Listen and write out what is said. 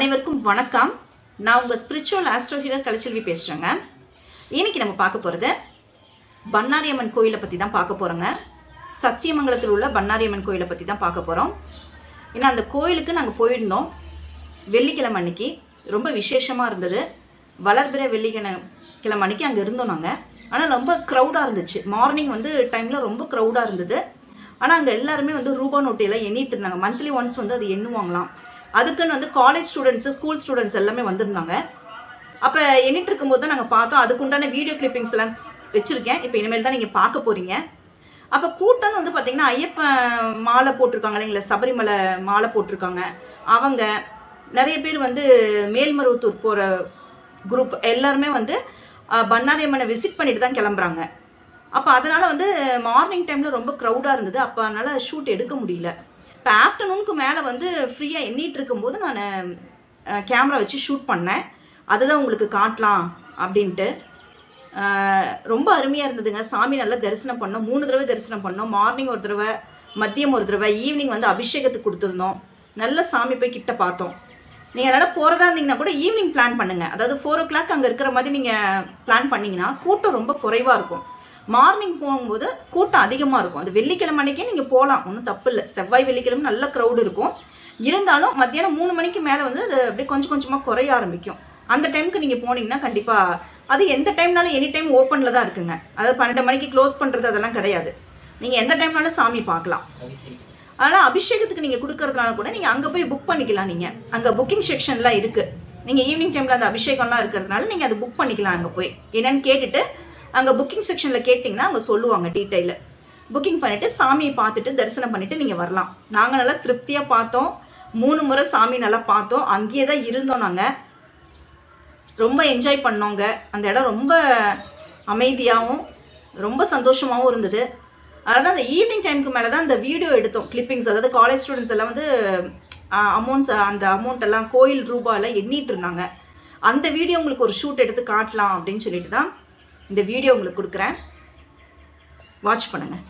அனைவருக்கும் வணக்கம். நான் உங்கள் ஸ்பிரிச்சுவல் ஆஸ்ட்ரோ ஹீலர் கலைச்செல்வி பேசுகிறேங்க இன்னைக்கு நம்ம பார்க்க போகிறது பன்னாரியம்மன் கோயிலை பற்றி தான் பார்க்க போகிறோங்க சத்தியமங்கலத்தில் உள்ள பன்னாரியம்மன் கோயிலை பற்றி தான் பார்க்க போகிறோம் ஏன்னா அந்த கோயிலுக்கு நாங்கள் போயிருந்தோம். வெள்ளிக்கிழமை அன்னைக்கு. ரொம்ப விசேஷமாக இருந்தது. வளர்பிற வெள்ளிக்கிழமை கிழமை அன்னைக்கு அங்கே இருந்தோம் நாங்கள் ஆனால் ரொம்ப க்ரௌடாக இருந்துச்சு. மார்னிங் வந்து டைமில் ரொம்ப க்ரௌடாக இருந்தது. ஆனால் அங்கே எல்லாருமே வந்து ரூபா நோட்டையெல்லாம் எண்ணிட்டு இருந்தாங்க. மந்த்லி ஒன்ஸ் வந்து அது எண்ணுவாங்களாம். அதுக்குன்னு வந்து காலேஜ் ஸ்டூடெண்ட்ஸ் ஸ்கூல் ஸ்டூடெண்ட்ஸ் எல்லாமே வந்திருந்தாங்க. அப்போ எண்ணிட்டு இருக்கும்போது தான் நாங்கள் பார்த்தோம். அதுக்குண்டான வீடியோ கிளிப்பிங்ஸ் எல்லாம் வச்சுருக்கேன். இப்போ இனிமேல் தான் நீங்கள் பார்க்க போகிறீங்க அப்போ கூட்டம் வந்து பார்த்தீங்கன்னா ஐயப்ப மாலை போட்டிருக்காங்க இல்லைங்களா சபரிமலை மாலை போட்டிருக்காங்க. அவங்க நிறைய பேர் வந்து மேல்மருவத்தூர் போகிற குரூப் எல்லாருமே வந்து பண்ணாரியம்மனை விசிட் பண்ணிட்டு தான் கிளம்புறாங்க. அப்போ அதனால வந்து மார்னிங் டைமில் ரொம்ப க்ரௌடாக இருந்தது. அப்போ அதனால ஷூட் எடுக்க முடியல. இப்போ ஆஃப்டர்நூனுக்கு மேலே வந்து ஃப்ரீயாக எண்ணிட்டு இருக்கும்போது நான் கேமரா வச்சு ஷூட் பண்ணேன். அதுதான் உங்களுக்கு காட்டலாம் அப்படின்ட்டு. ரொம்ப அருமையாக இருந்ததுங்க. சாமி நல்லா தரிசனம் பண்ணோம். மூணு தடவை தரிசனம் பண்ணோம். மார்னிங் ஒரு தடவை மதியம் ஒரு தடவை ஈவினிங் வந்து அபிஷேகத்துக்கு கொடுத்துருந்தோம். நல்ல சாமி போய் கிட்ட பார்த்தோம். நீங்கள் அதனால் போகிறதா இருந்தீங்கன்னா கூட ஈவினிங் பிளான் பண்ணுங்கள் அதாவது ஃபோர் ஓ கிளாக் அங்கே இருக்கிற மாதிரி நீங்கள் பிளான் பண்ணிங்கன்னா கூட்டம் ரொம்ப குறைவாக இருக்கும். மார்னிங் போகும்போது கூட்டம் அதிகமாக இருக்கும். அது வெள்ளிக்கிழமை அன்னைக்கே நீங்கள் போகலாம் ஒன்றும் தப்பு இல்லை செவ்வாய் வெள்ளிக்கிழமை நல்ல க்ரௌடு இருக்கும். இருந்தாலும் மத்தியானம் மூணு மணிக்கு மேலே வந்து அது அப்படியே கொஞ்சம் கொஞ்சமாக குறைய ஆரம்பிக்கும். அந்த டைமுக்கு நீங்கள் போனீங்கன்னா கண்டிப்பாக அது எந்த டைம்னாலும் எனி டைம் ஓப்பனில் தான் இருக்குங்க. அதாவது பன்னெண்டு மணிக்கு க்ளோஸ் பண்ணுறது அதெல்லாம் கிடையாது. நீங்கள் எந்த டைம்னாலும் சாமி பார்க்கலாம். ஆனால் அபிஷேகத்துக்கு நீங்கள் கொடுக்கறதுனால கூட நீங்கள் அங்கே போய் புக் பண்ணிக்கலாம் நீங்கள் அங்கே புக்கிங் செக்ஷன்லாம் இருக்குது நீங்கள் ஈவினிங் டைமில் அந்த அபிஷேகம்லாம் இருக்கிறதுனால நீங்கள் அதை புக் பண்ணிக்கலாம் அங்கே போய். என்னன்னு கேட்டுட்டு அங்கே புக்கிங் செக்ஷனில் கேட்டிங்கன்னா அங்கே சொல்லுவாங்க டீட்டெயிலில் புக்கிங் பண்ணிவிட்டு சாமியை பார்த்துட்டு தரிசனம் பண்ணிவிட்டு நீங்கள் வரலாம். நாங்கள் நல்லா திருப்தியாக பார்த்தோம். மூணு முறை சாமி நல்லா பார்த்தோம். அங்கேயே தான் இருந்தோம் நாங்கள் ரொம்ப என்ஜாய் பண்ணோங்க. அந்த இடம் ரொம்ப அமைதியாகவும் ரொம்ப சந்தோஷமாகவும் இருந்தது. அதனால் தான் அந்த ஈவினிங் டைமுக்கு மேலே தான் அந்த வீடியோ எடுத்தோம். கிளிப்பிங்ஸ் அதாவது காலேஜ் ஸ்டூடெண்ட்ஸ் எல்லாம் வந்து அமௌண்ட்ஸ் அந்த அமௌண்ட் எல்லாம் கோயில் ரூபாயெல்லாம் எண்ணிட்டு இருந்தாங்க. அந்த வீடியோ உங்களுக்கு ஒரு ஷூட் எடுத்து காட்டலாம் அப்படின்னு சொல்லிட்டு தான் இந்த வீடியோ உங்களுக்கு கொடுக்குறேன். வாட்ச் பண்ணுங்கள்